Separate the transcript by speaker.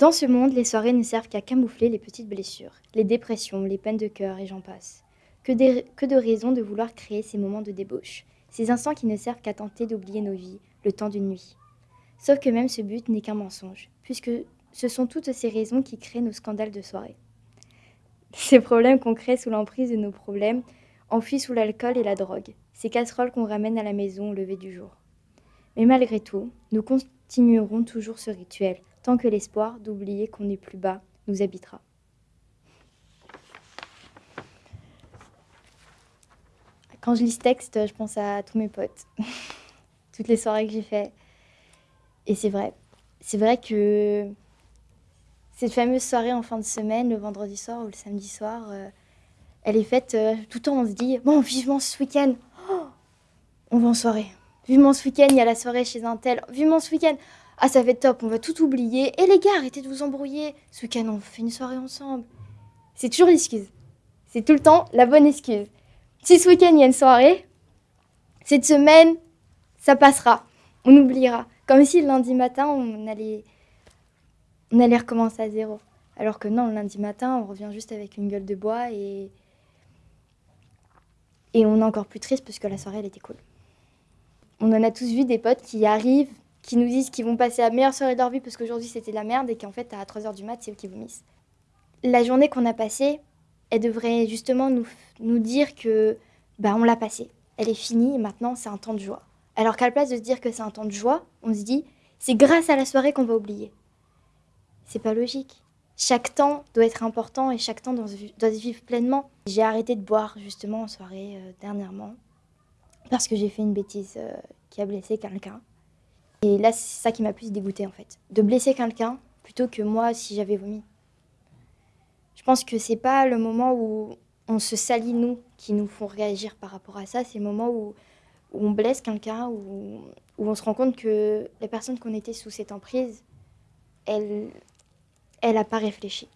Speaker 1: Dans ce monde, les soirées ne servent qu'à camoufler les petites blessures, les dépressions, les peines de cœur et j'en passe. Que, de raisons de vouloir créer ces moments de débauche, ces instants qui ne servent qu'à tenter d'oublier nos vies, le temps d'une nuit. Sauf que même ce but n'est qu'un mensonge, puisque ce sont toutes ces raisons qui créent nos scandales de soirée. Ces problèmes qu'on crée sous l'emprise de nos problèmes, enfuis sous l'alcool et la drogue, ces casseroles qu'on ramène à la maison au lever du jour. Mais malgré tout, nous continuerons toujours ce rituel, tant que l'espoir d'oublier qu'on est plus bas nous habitera. Quand je lis ce texte, je pense à tous mes potes, toutes les soirées que j'ai fait. Et c'est vrai, c'est vrai que cette fameuse soirée en fin de semaine, le vendredi soir ou le samedi soir, euh, elle est faite euh, tout le temps. On se dit, bon, vivement ce week-end, oh, on va en soirée. Vivement ce week-end, il y a la soirée chez un tel. Vivement ce week-end, ah, ça va être top, on va tout oublier. Et les gars, arrêtez de vous embrouiller. Ce week-end, on fait une soirée ensemble. C'est toujours l'excuse. C'est tout le temps la bonne excuse. Si ce week-end, il y a une soirée, cette semaine, ça passera. On oubliera. Comme si le lundi matin, on allait, on allait recommencer à zéro. Alors que non, le lundi matin, on revient juste avec une gueule de bois et, et on est encore plus triste parce que la soirée, elle était cool. On en a tous vu des potes qui arrivent qui nous disent qu'ils vont passer la meilleure soirée de leur vie parce qu'aujourd'hui c'était la merde et qu'en fait à 3h du mat c'est eux qui vomissent. La journée qu'on a passée, elle devrait justement nous, dire que bah, on l'a passée, elle est finie et maintenant c'est un temps de joie. Alors qu'à la place de se dire que c'est un temps de joie, on se dit c'est grâce à la soirée qu'on va oublier. C'est pas logique. Chaque temps doit être important et chaque temps doit, se vivre pleinement. J'ai arrêté de boire justement en soirée euh, dernièrement parce que j'ai fait une bêtise euh, qui a blessé quelqu'un. Et là, c'est ça qui m'a plus dégoûté en fait. De blesser quelqu'un plutôt que moi si j'avais vomi. Je pense que c'est pas le moment où on se salit nous qui nous font réagir par rapport à ça. C'est le moment où, on blesse quelqu'un, où, où, on se rend compte que la personne qu'on était sous cette emprise, elle n'a pas réfléchi.